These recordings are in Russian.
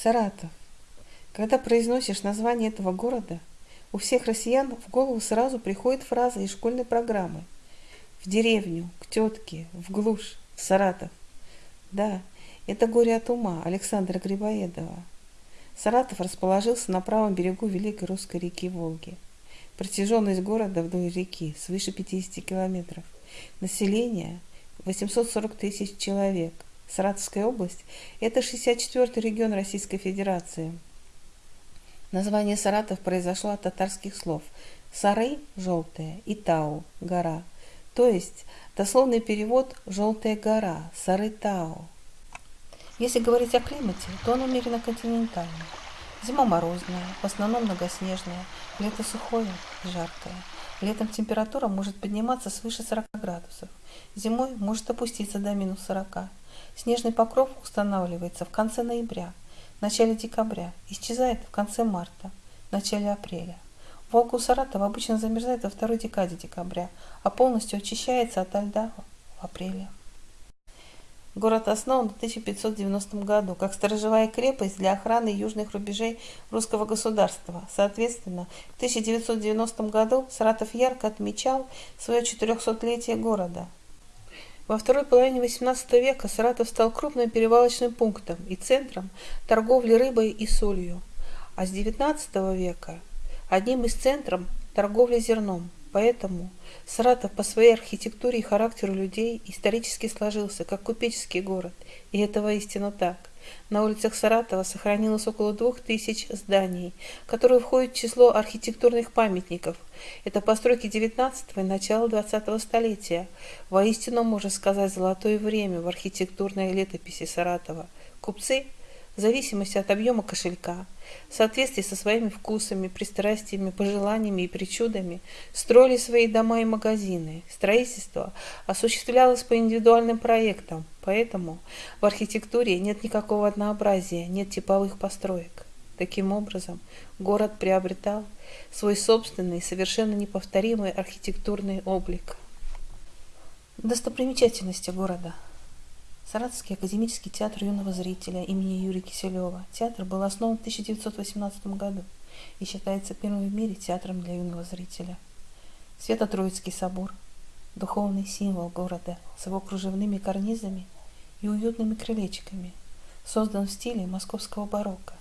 Саратов. Когда произносишь название этого города, у всех россиян в голову сразу приходит фраза из школьной программы. В деревню, к тетке, в глушь, в Саратов. Да, это «Горе от ума» Александра Грибоедова. Саратов расположился на правом берегу Великой Русской реки Волги. Протяженность города вдоль реки свыше 50 километров. Население 840 тысяч человек. Саратовская область – это 64-й регион Российской Федерации. Название Саратов произошло от татарских слов «сары» – желтая и «тау» – гора. То есть дословный перевод «желтая гора» – «сары-тау». Если говорить о климате, то он умеренно континентальный. Зима морозная, в основном многоснежная, лето сухое и жаркое. Летом температура может подниматься свыше 40 градусов, зимой может опуститься до минус 40. Снежный покров устанавливается в конце ноября, начале декабря, исчезает в конце марта, начале апреля. Волга у Саратова обычно замерзает во второй декаде декабря, а полностью очищается от льда в апреле. Город основан в 1590 году как сторожевая крепость для охраны южных рубежей русского государства. Соответственно, в 1990 году Саратов ярко отмечал свое 400-летие города. Во второй половине XVIII века Саратов стал крупным перевалочным пунктом и центром торговли рыбой и солью, а с XIX века одним из центров торговли зерном. Поэтому Саратов по своей архитектуре и характеру людей исторически сложился, как купеческий город, и это воистину так. На улицах Саратова сохранилось около двух тысяч зданий, которые входят в число архитектурных памятников. Это постройки XIX и начала XX столетия. Воистину, можно сказать, золотое время в архитектурной летописи Саратова. Купцы – в зависимости от объема кошелька, в соответствии со своими вкусами, пристрастиями, пожеланиями и причудами, строили свои дома и магазины. Строительство осуществлялось по индивидуальным проектам, поэтому в архитектуре нет никакого однообразия, нет типовых построек. Таким образом, город приобретал свой собственный, совершенно неповторимый архитектурный облик. Достопримечательности города – Саратовский академический театр юного зрителя имени Юрия Киселева. Театр был основан в 1918 году и считается первым в мире театром для юного зрителя. Свято-Троицкий собор – духовный символ города с его кружевными карнизами и уютными крылечками, создан в стиле московского барокко.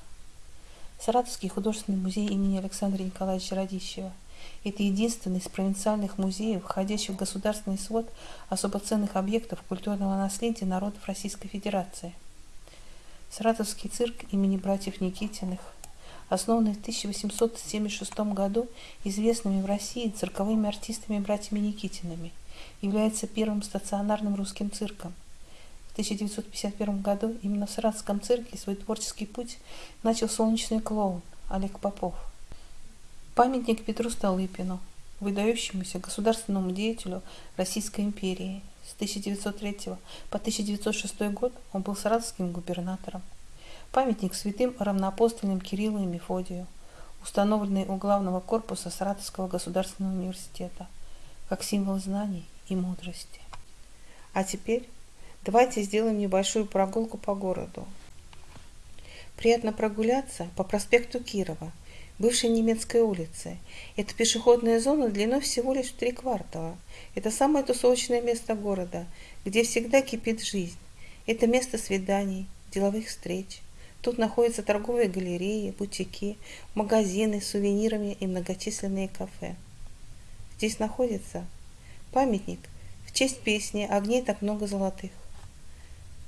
Саратовский художественный музей имени Александра Николаевича Радищева – это единственный из провинциальных музеев, входящий в государственный свод особо ценных объектов культурного наследия народов Российской Федерации. Саратовский цирк имени братьев Никитиных, основанный в 1876 году известными в России цирковыми артистами братьями Никитиными, является первым стационарным русским цирком. В 1951 году именно в Саратовском цирке свой творческий путь начал солнечный клоун Олег Попов. Памятник Петру Столыпину, выдающемуся государственному деятелю Российской империи. С 1903 по 1906 год он был саратовским губернатором. Памятник святым равноапостольным Кириллу и Мефодию, установленный у главного корпуса Саратовского государственного университета, как символ знаний и мудрости. А теперь давайте сделаем небольшую прогулку по городу. Приятно прогуляться по проспекту Кирова – бывшей немецкой улицы. Это пешеходная зона длиной всего лишь в три квартала. Это самое тусовочное место города, где всегда кипит жизнь. Это место свиданий, деловых встреч. Тут находятся торговые галереи, бутики, магазины с сувенирами и многочисленные кафе. Здесь находится памятник в честь песни «Огней так много золотых».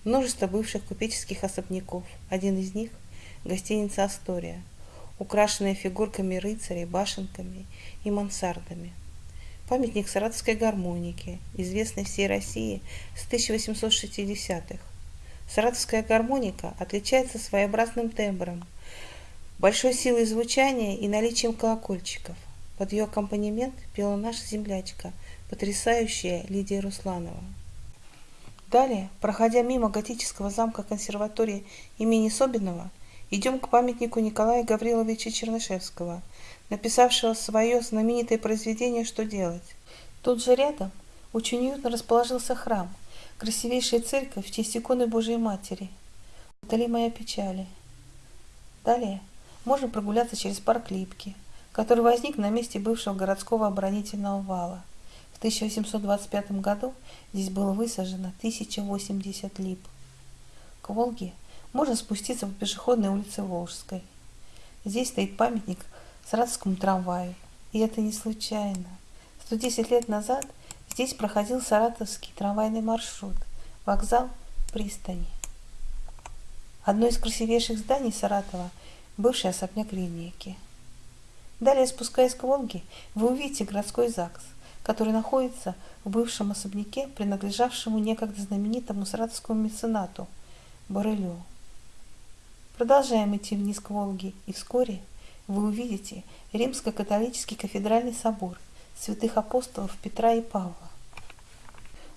Множество бывших купеческих особняков. Один из них – гостиница «Астория», украшенные фигурками рыцарей, башенками и мансардами. Памятник саратовской гармоники, известный всей России с 1860-х. Саратовская гармоника отличается своеобразным тембром, большой силой звучания и наличием колокольчиков. Под ее аккомпанемент пела наша землячка, потрясающая Лидия Русланова. Далее, проходя мимо готического замка консерватории имени Собинова, Идем к памятнику Николая Гавриловича Чернышевского, написавшего свое знаменитое произведение «Что делать?». Тут же рядом очень уютно расположился храм, красивейшая церковь в честь иконы Божией Матери. Вдали моя печали. Далее можно прогуляться через парк Липки, который возник на месте бывшего городского оборонительного вала. В 1825 году здесь было высажено 1080 лип. К Волге можно спуститься по пешеходной улице Волжской. Здесь стоит памятник Саратовскому трамваю. И это не случайно. 110 лет назад здесь проходил саратовский трамвайный маршрут, вокзал, пристани. Одно из красивейших зданий Саратова – бывший особняк линейки. Далее, спускаясь к Волге, вы увидите городской ЗАГС, который находится в бывшем особняке, принадлежавшему некогда знаменитому саратовскому меценату Барелю. Продолжаем идти вниз к Волге, и вскоре вы увидите Римско-католический кафедральный собор святых апостолов Петра и Павла.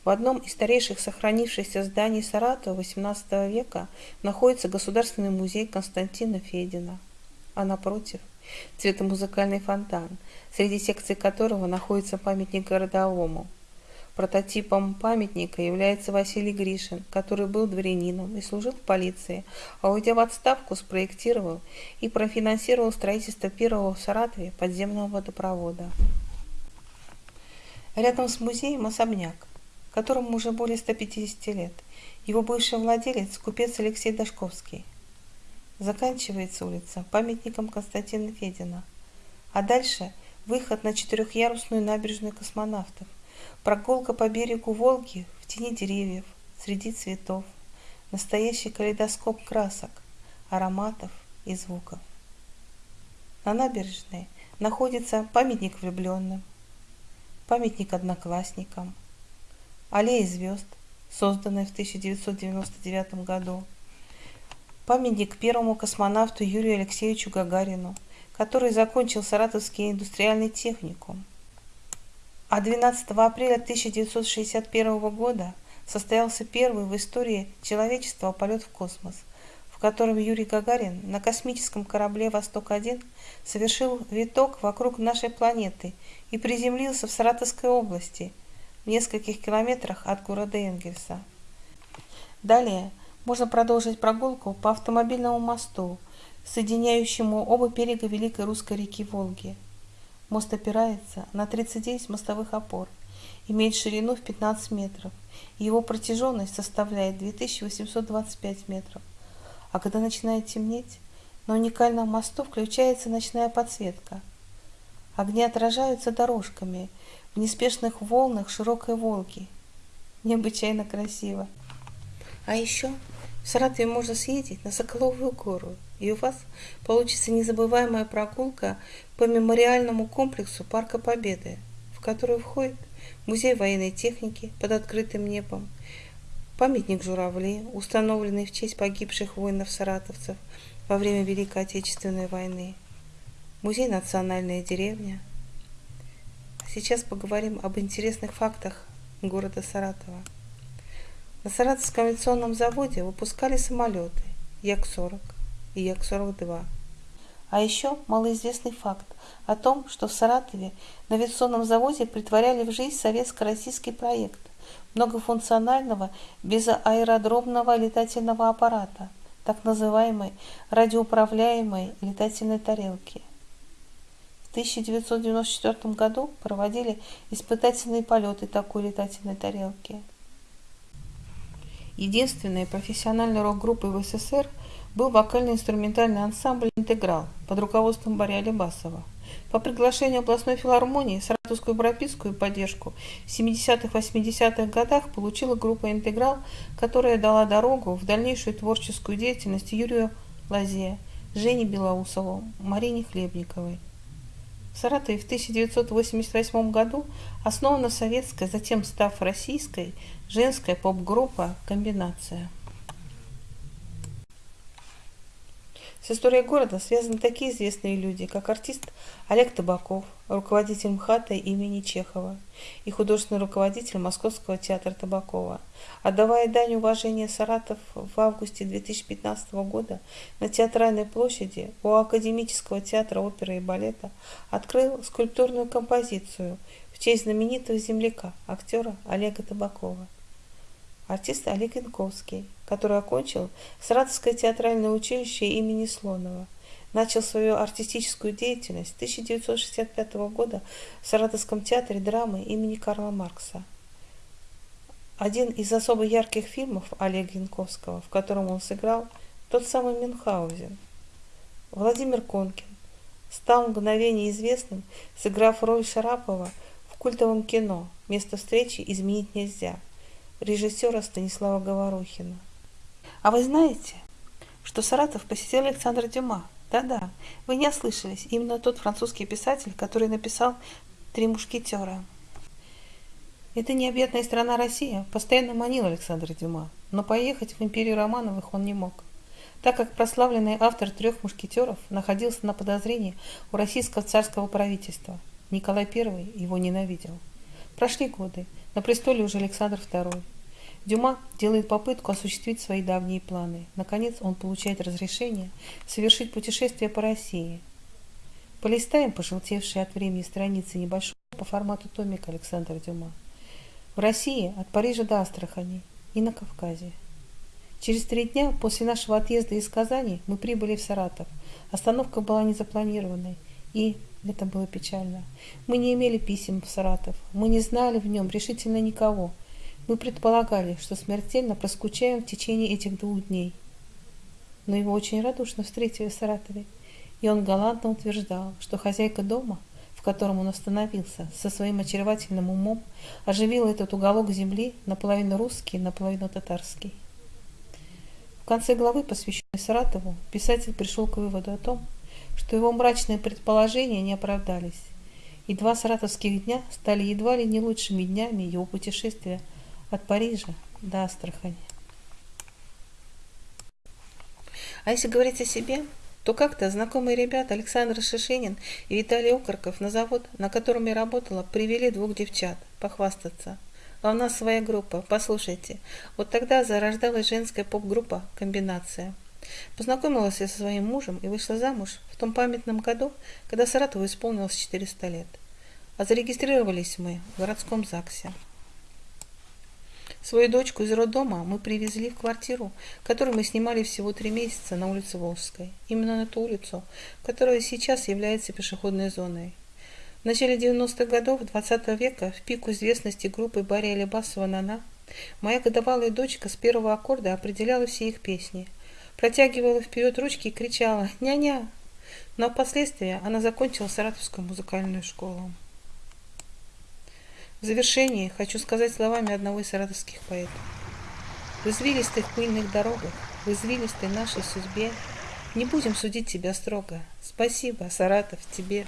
В одном из старейших сохранившихся зданий Саратова XVIII века находится Государственный музей Константина Федина, а напротив – цветомузыкальный фонтан, среди секций которого находится памятник городовому. Прототипом памятника является Василий Гришин, который был дворянином и служил в полиции, а уйдя в отставку, спроектировал и профинансировал строительство первого в Саратове подземного водопровода. Рядом с музеем особняк, которому уже более 150 лет. Его бывший владелец – купец Алексей Дашковский. Заканчивается улица памятником Константина Федина. А дальше выход на четырехъярусную набережную космонавтов, прогулка по берегу Волги в тени деревьев, среди цветов, настоящий калейдоскоп красок, ароматов и звуков. На набережной находится памятник влюбленным, памятник одноклассникам – аллея звезд, созданная в 1999 году, памятник первому космонавту Юрию Алексеевичу Гагарину, который закончил Саратовский индустриальный техникум. А 12 апреля 1961 года состоялся первый в истории человечества полет в космос, в котором Юрий Гагарин на космическом корабле «Восток-1» совершил виток вокруг нашей планеты и приземлился в Саратовской области – в нескольких километрах от города Энгельса. Далее можно продолжить прогулку по автомобильному мосту, соединяющему оба берега Великой Русской реки Волги. Мост опирается на 39 мостовых опор, имеет ширину в 15 метров, и его протяженность составляет 2825 метров. А когда начинает темнеть, на уникальном мосту включается ночная подсветка. Огни отражаются дорожками – в неспешных волнах широкой Волги. Необычайно красиво. А еще в Саратове можно съездить на Соколовую гору, и у вас получится незабываемая прогулка по мемориальному комплексу Парка Победы, в который входит музей военной техники под открытым небом, памятник журавли, установленный в честь погибших воинов-саратовцев во время Великой Отечественной войны, музей «Национальная деревня», Сейчас поговорим об интересных фактах города Саратова. На Саратовском авиационном заводе выпускали самолеты Як-40 и Як-42. А еще малоизвестный факт о том, что в Саратове на авиационном заводе притворяли в жизнь советско-российский проект многофункционального безаэродромного летательного аппарата, так называемой радиоуправляемой летательной тарелки – 1994 году проводили испытательные полеты такой летательной тарелки. Единственной профессиональной рок-группой в СССР был вокально-инструментальный ансамбль «Интеграл» под руководством Барри Алибасова. По приглашению областной филармонии саратовскую пропискую поддержку в 70-80-х годах получила группа «Интеграл», которая дала дорогу в дальнейшую творческую деятельность Юрию Лазе, Жене Белоусову, Марине Хлебниковой. В Саратове в 1988 году основана советская, затем став российской, женская поп-группа «Комбинация». С историей города связаны такие известные люди, как артист Олег Табаков, руководитель МХАТа имени Чехова и художественный руководитель Московского театра Табакова. Отдавая дань уважения Саратов в августе 2015 года на Театральной площади у Академического театра оперы и балета открыл скульптурную композицию в честь знаменитого земляка, актера Олега Табакова. Артист Олег Янковский, который окончил Саратовское театральное училище имени Слонова – начал свою артистическую деятельность с 1965 года в Саратовском театре драмы имени Карла Маркса. Один из особо ярких фильмов Олега Янковского, в котором он сыграл, тот самый Мюнхгаузен. Владимир Конкин стал мгновение известным, сыграв роль Шарапова в культовом кино «Место встречи изменить нельзя» режиссера Станислава Говорухина. А вы знаете, что Саратов посетил Александр Дюма? Да-да, вы не ослышались, именно тот французский писатель, который написал «Три мушкетера». Эта необъятная страна Россия постоянно манила Александра Дюма, но поехать в империю Романовых он не мог, так как прославленный автор «Трех мушкетеров» находился на подозрении у российского царского правительства. Николай I его ненавидел. Прошли годы, на престоле уже Александр II. Дюма делает попытку осуществить свои давние планы. Наконец он получает разрешение совершить путешествие по России. Полистаем пожелтевшие от времени страницы небольшого по формату томика Александра Дюма. В России от Парижа до Астрахани и на Кавказе. Через три дня после нашего отъезда из Казани мы прибыли в Саратов. Остановка была незапланированной, и это было печально. Мы не имели писем в Саратов, мы не знали в нем решительно никого – мы предполагали, что смертельно проскучаем в течение этих двух дней. Но его очень радушно встретили в Саратове, и он галантно утверждал, что хозяйка дома, в котором он остановился, со своим очаровательным умом оживила этот уголок земли наполовину русский, наполовину татарский. В конце главы, посвященной Саратову, писатель пришел к выводу о том, что его мрачные предположения не оправдались, и два саратовских дня стали едва ли не лучшими днями его путешествия – от Парижа до Астрахани. А если говорить о себе, то как-то знакомые ребята Александр Шишинин и Виталий Окорков на завод, на котором я работала, привели двух девчат похвастаться. А у нас своя группа, послушайте. Вот тогда зарождалась женская поп-группа «Комбинация». Познакомилась я со своим мужем и вышла замуж в том памятном году, когда Саратову исполнилось 400 лет. А зарегистрировались мы в городском ЗАГСе. Свою дочку из роддома мы привезли в квартиру, которую мы снимали всего три месяца на улице Волжской. Именно на ту улицу, которая сейчас является пешеходной зоной. В начале 90-х годов 20 века, в пику известности группы Барри Алибасова «Нана», моя годовалая дочка с первого аккорда определяла все их песни. Протягивала вперед ручки и кричала «Ня-ня!». Но впоследствии она закончила Саратовскую музыкальную школу. В завершении хочу сказать словами одного из саратовских поэтов. В извилистых пыльных дорогах, в извилистой нашей судьбе не будем судить тебя строго. Спасибо, Саратов, тебе.